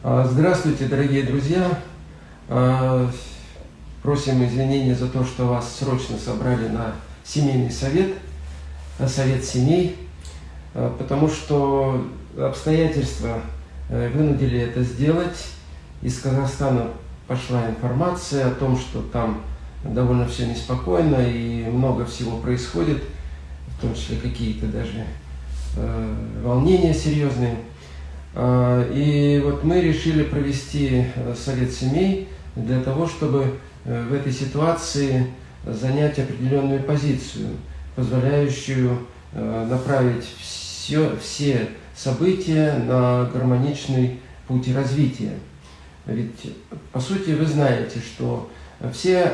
А, здравствуйте, дорогие друзья! А, просим извинения за то, что вас срочно собрали на семейный совет, на совет семей, а, потому что обстоятельства э, вынудили это сделать. Из Казахстана пошла информация о том, что там довольно все неспокойно и много всего происходит, в том числе какие-то даже э, волнения серьезные. А, и вот мы решили провести э, совет семей для того, чтобы э, в этой ситуации занять определенную позицию, позволяющую э, направить все, все события на гармоничный путь развития. Ведь, по сути, вы знаете, что все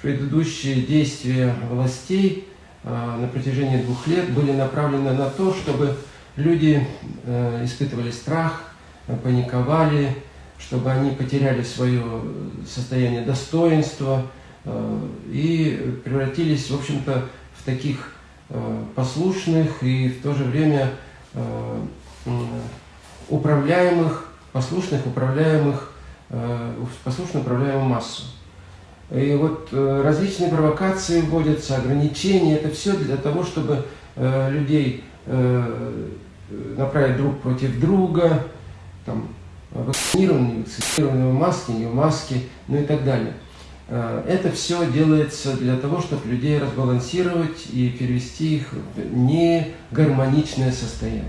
предыдущие действия властей на протяжении двух лет были направлены на то, чтобы люди э, испытывали страх, паниковали, чтобы они потеряли свое состояние достоинства э, и превратились, в общем-то, в таких э, послушных и в то же время э, управляемых, послушных, управляемых, э, послушно управляемую массу. И вот э, различные провокации вводятся, ограничения, это все для того, чтобы э, людей э, направить друг против друга, там, вакцинирование, вакцинирование, маски, не в маске, ну и так далее. Э, это все делается для того, чтобы людей разбалансировать и перевести их в негармоничное состояние.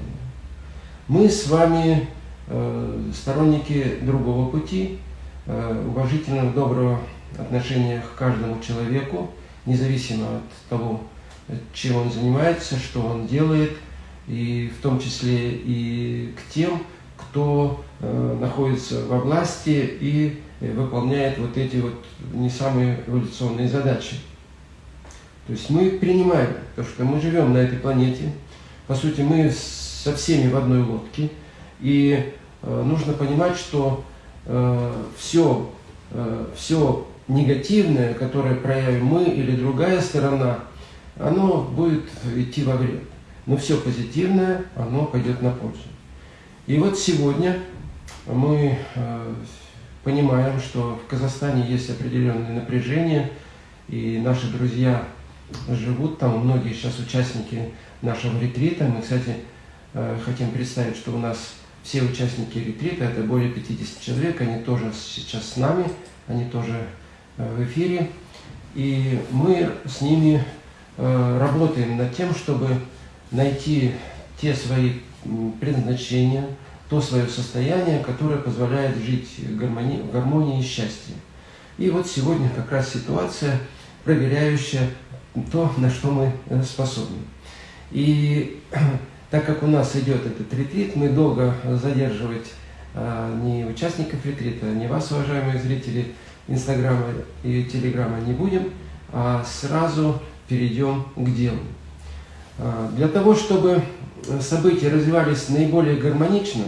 Мы с вами э, сторонники другого пути, э, уважительного, доброго отношения к каждому человеку, независимо от того, чем он занимается, что он делает – и в том числе и к тем, кто э, находится во власти и э, выполняет вот эти вот не самые эволюционные задачи. То есть мы принимаем то, что мы живем на этой планете, по сути мы со всеми в одной лодке, и э, нужно понимать, что э, все, э, все негативное, которое проявим мы или другая сторона, оно будет идти во вред но все позитивное, оно пойдет на пользу. И вот сегодня мы э, понимаем, что в Казахстане есть определенное напряжение, и наши друзья живут там, многие сейчас участники нашего ретрита. Мы, кстати, э, хотим представить, что у нас все участники ретрита, это более 50 человек, они тоже сейчас с нами, они тоже э, в эфире. И мы с ними работаем над тем, чтобы найти те свои предназначения, то свое состояние, которое позволяет жить гармонии, в гармонии и счастье. И вот сегодня как раз ситуация, проверяющая то, на что мы э, способны. И так как у нас идет этот ретрит, мы долго задерживать а, ни участников ретрита, ни вас, уважаемые зрители Инстаграма и Телеграма не будем, а сразу перейдем к делу. А, для того, чтобы события развивались наиболее гармонично,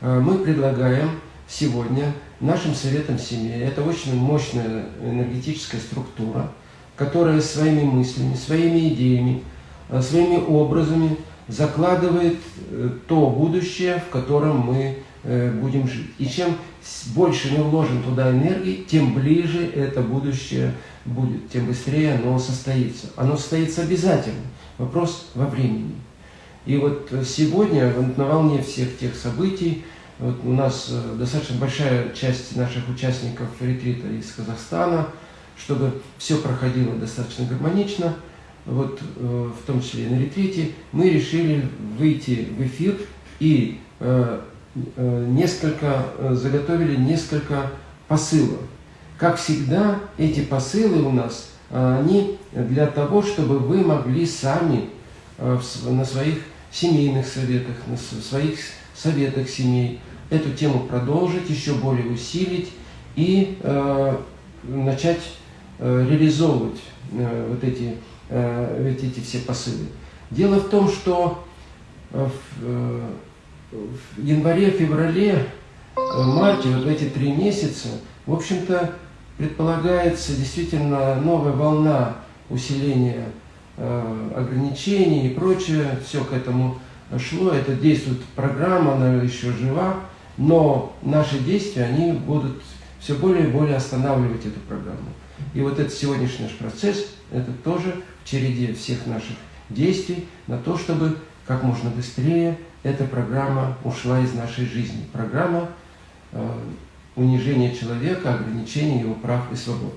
а, мы предлагаем сегодня нашим советам семьи, это очень мощная энергетическая структура, которая своими мыслями, своими идеями, своими образами закладывает э, то будущее, в котором мы э, будем жить. И чем больше мы вложим туда энергии, тем ближе это будущее будет, тем быстрее оно состоится. Оно состоится обязательно. Вопрос во времени. И вот сегодня на волне всех тех событий, вот у нас э, достаточно большая часть наших участников ретрита из Казахстана, чтобы все проходило достаточно гармонично, вот э, в том числе и на ретрите, мы решили выйти в эфир и э, несколько, заготовили несколько посылов. Как всегда, эти посылы у нас а, они для того, чтобы вы могли сами на своих семейных советах, на своих советах семей эту тему продолжить, еще более усилить и э, начать э, реализовывать э, вот, эти, э, вот эти все посылы. Дело в том, что в, э, январе, феврале, марте, вот эти три месяца, в общем-то, предполагается действительно новая волна усиления э, ограничений и прочее. Все к этому шло. Это действует программа, она еще жива. но наши действия, они будут все более и более останавливать эту программу. И вот этот сегодняшний наш процесс, это тоже в череде всех наших действий на то, чтобы как можно быстрее эта программа ушла из нашей жизни. Программа э, унижения человека, ограничения его прав и свобод.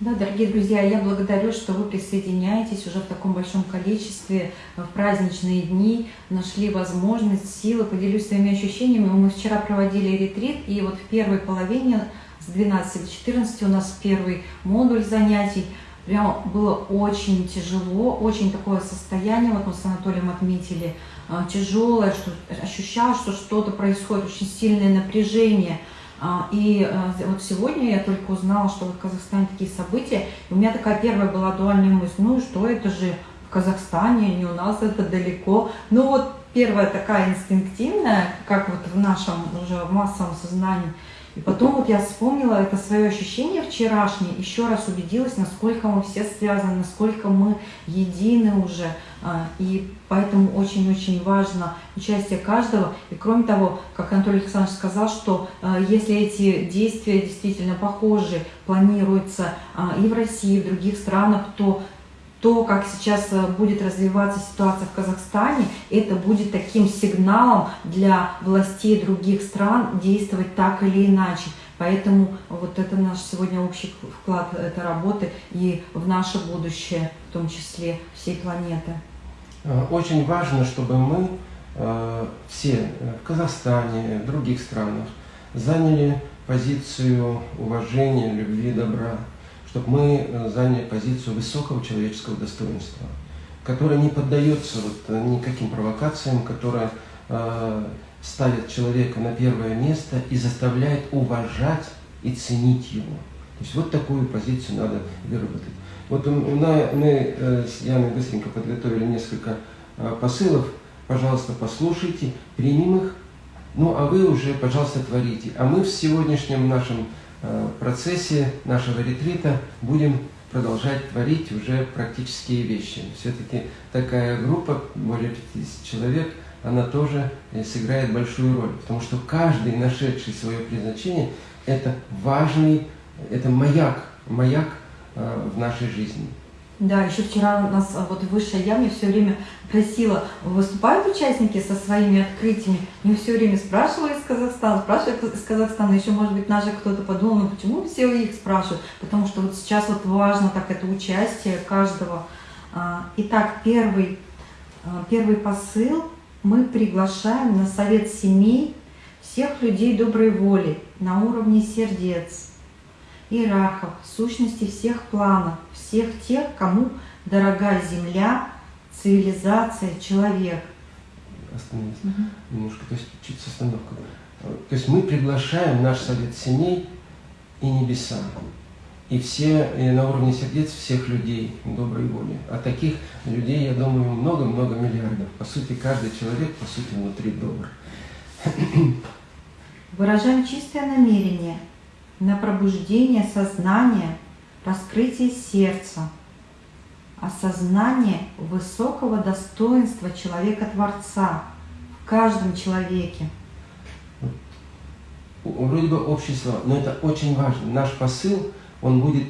Да, дорогие друзья, я благодарю, что вы присоединяетесь уже в таком большом количестве в праздничные дни, нашли возможность, силы, поделюсь своими ощущениями. Мы вчера проводили ретрит, и вот в первой половине с 12 до 14 у нас первый модуль занятий. Прям было очень тяжело, очень такое состояние, вот мы с Анатолием отметили, тяжелое, что ощущал, что что-то происходит, очень сильное напряжение – а, и а, вот сегодня я только узнала, что в Казахстане такие события. И у меня такая первая была дуальная мысль, ну что это же в Казахстане, не у нас это далеко. Ну вот первая такая инстинктивная, как вот в нашем уже массовом сознании – и потом вот я вспомнила это свое ощущение вчерашнее, еще раз убедилась, насколько мы все связаны, насколько мы едины уже. А, и поэтому очень-очень важно участие каждого. И кроме того, как Анатолий Александрович сказал, что а, если эти действия действительно похожи, планируются а, и в России, и в других странах, то то, как сейчас э, будет развиваться ситуация в Казахстане, это будет таким сигналом для властей других стран действовать так или иначе. Поэтому вот это наш сегодня общий вклад этой работы и в наше будущее, в том числе всей планеты. Э, очень важно, чтобы мы э, все в Казахстане, в других странах заняли позицию уважения, любви, добра чтобы мы э, заняли позицию высокого человеческого достоинства, которая не поддается вот э, никаким провокациям, которая э, ставит человека на первое место и заставляет уважать и ценить его. То есть вот такую позицию надо выработать. Вот мы с Яной быстренько подготовили несколько посылов. Пожалуйста, послушайте, примем их. Ну, а вы уже, пожалуйста, творите. А мы в сегодняшнем нашем процессе нашего ретрита будем продолжать творить уже практические вещи. Все-таки такая группа, более 50 человек, она тоже э, сыграет большую роль, потому что каждый, нашедший свое предназначение, это важный, это маяк, маяк э, в нашей жизни. Да, еще вчера у нас а, вот высшая я все время просила, выступают участники со своими открытиями, мне все время спрашивали из Казахстана, спрашивают из Казахстана, еще может быть даже кто-то подумал, ну почему все их спрашивают, потому что вот сейчас вот важно так это участие каждого. А, итак, первый, а, первый посыл мы приглашаем на совет семей всех людей доброй воли на уровне сердец, иерархов, сущности всех планов, всех тех, кому дорога земля, цивилизация, человек. Остановись угу. немножко, то есть чуть с остановкой. То есть мы приглашаем наш совет семей и небеса, и все и на уровне сердец всех людей доброй воли. А таких людей, я думаю, много-много миллиардов. По сути, каждый человек, по сути, внутри добр. Выражаем чистое намерение на пробуждение сознания – раскрытие сердца, осознание высокого достоинства человека-творца в каждом человеке. Вроде бы общество, но это очень важно. Наш посыл, он будет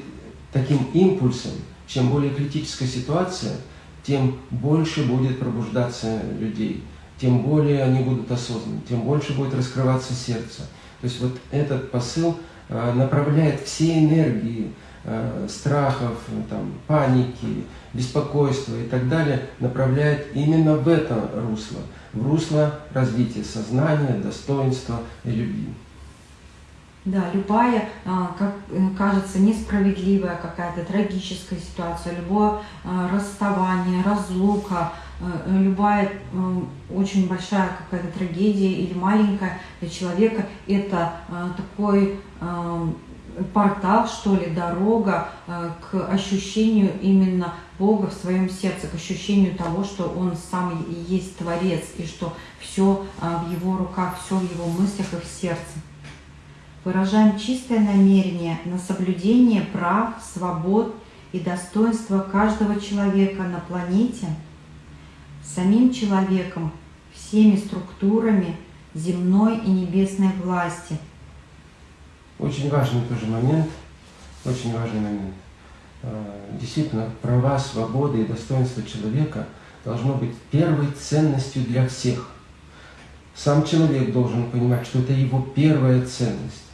таким импульсом. Чем более критическая ситуация, тем больше будет пробуждаться людей, тем более они будут осознаны, тем больше будет раскрываться сердце. То есть вот этот посыл направляет все энергии, Э, страхов, там, паники, беспокойства и так далее направляет именно в это русло, в русло развития сознания, достоинства и любви. Да, любая, а, как э, кажется, несправедливая какая-то трагическая ситуация, любое а, расставание, разлука, э, любая очень большая какая-то трагедия или маленькая для человека, это такой портал, что ли, дорога э, к ощущению именно Бога в своем сердце, к ощущению того, что Он сам есть Творец, и что все э, в Его руках, все в Его мыслях и в сердце. Выражаем чистое намерение на соблюдение прав, свобод и достоинства каждого человека на планете, самим человеком, всеми структурами, земной и небесной власти. Очень важный тоже момент, очень важный момент. А, действительно, права, свободы и достоинство человека должно быть первой ценностью для всех. Сам человек должен понимать, что это его первая ценность.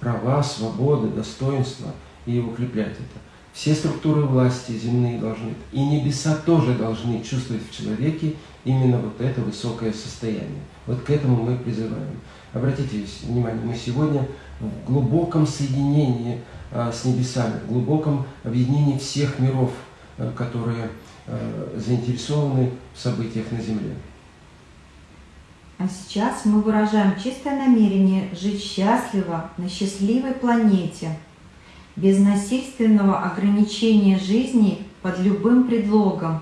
Права, свободы, достоинство, и укреплять это. Все структуры власти земные должны, и небеса тоже должны чувствовать в человеке именно вот это высокое состояние. Вот к этому мы призываем. Обратите внимание, мы сегодня в глубоком соединении а, с небесами, в глубоком объединении всех миров, а, которые а, заинтересованы в событиях на Земле. А сейчас мы выражаем чистое намерение жить счастливо на счастливой планете, без насильственного ограничения жизни под любым предлогом.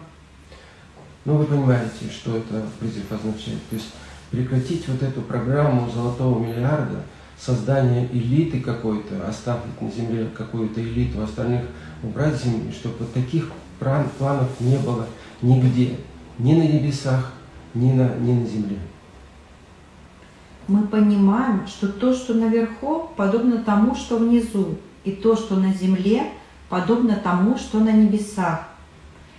Ну, вы понимаете, что это призыв означает. То есть прекратить вот эту программу золотого миллиарда, создание элиты какой-то, оставить на земле какую-то элиту, остальных убрать с земли, чтобы вот таких планов не было нигде, ни на небесах, ни на, ни на земле. Мы понимаем, что то, что наверху, подобно тому, что внизу, и то, что на земле, подобно тому, что на небесах.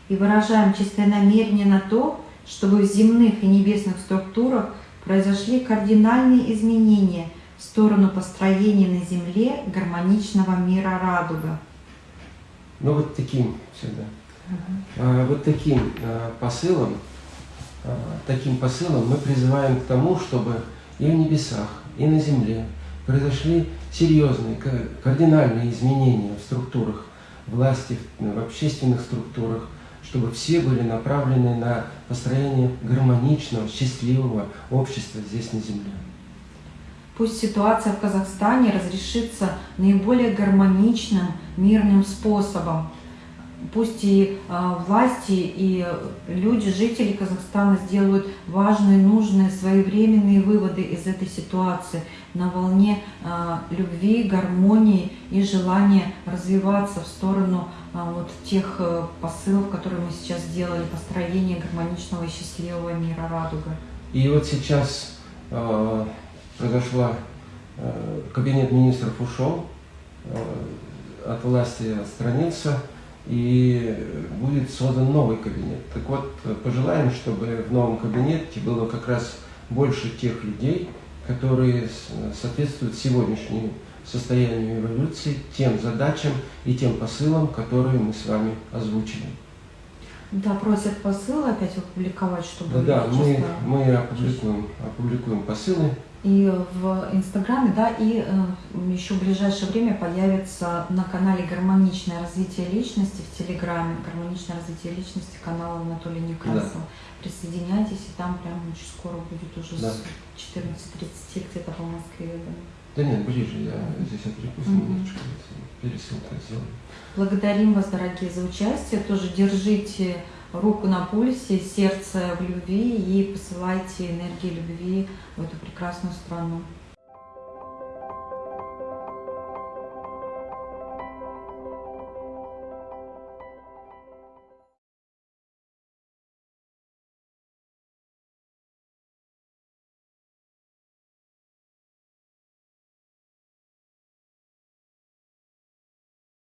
И выражаем чистое намерение на то, чтобы в земных и небесных структурах произошли кардинальные изменения в сторону построения на Земле гармоничного мира радуга. Ну вот таким всегда. Угу. Вот таким а, посылом, а, таким посылом мы призываем к тому, чтобы и в небесах, и на земле произошли серьезные, кардинальные изменения в структурах власти, в общественных структурах, чтобы все были направлены на построение гармоничного, счастливого общества здесь на Земле. Пусть ситуация в Казахстане разрешится наиболее гармоничным, мирным способом, пусть и э, власти, и люди, жители Казахстана сделают важные, нужные, своевременные выводы из этой ситуации на волне э, любви, гармонии и желания развиваться в сторону э, вот тех э, посылов, которые мы сейчас сделали, построения гармоничного и счастливого мира радуга. И вот сейчас э, произошла, э, кабинет министров ушел, э, от власти отстранился, и будет создан новый кабинет. Так вот, пожелаем, чтобы в новом кабинете было как раз больше тех людей, которые соответствуют сегодняшнему состоянию эволюции, тем задачам и тем посылам, которые мы с вами озвучили. Да, просят посылы опять опубликовать, чтобы... Да, да мы, мы опубликуем, опубликуем посылы и в Инстаграме, да, и э, еще в ближайшее время появится на канале «Гармоничное развитие личности» в Телеграме, «Гармоничное развитие личности» канала Анатолия Некрасова. Да. Присоединяйтесь, и там прямо очень скоро будет уже да. с 14.30 где-то по Москве. Да. Да нет, ближе, я здесь отвлекусь mm -hmm. немножечко, пересылку сделаю. Благодарим вас, дорогие, за участие. Тоже держите руку на пульсе, сердце в любви и посылайте энергии любви в эту прекрасную страну.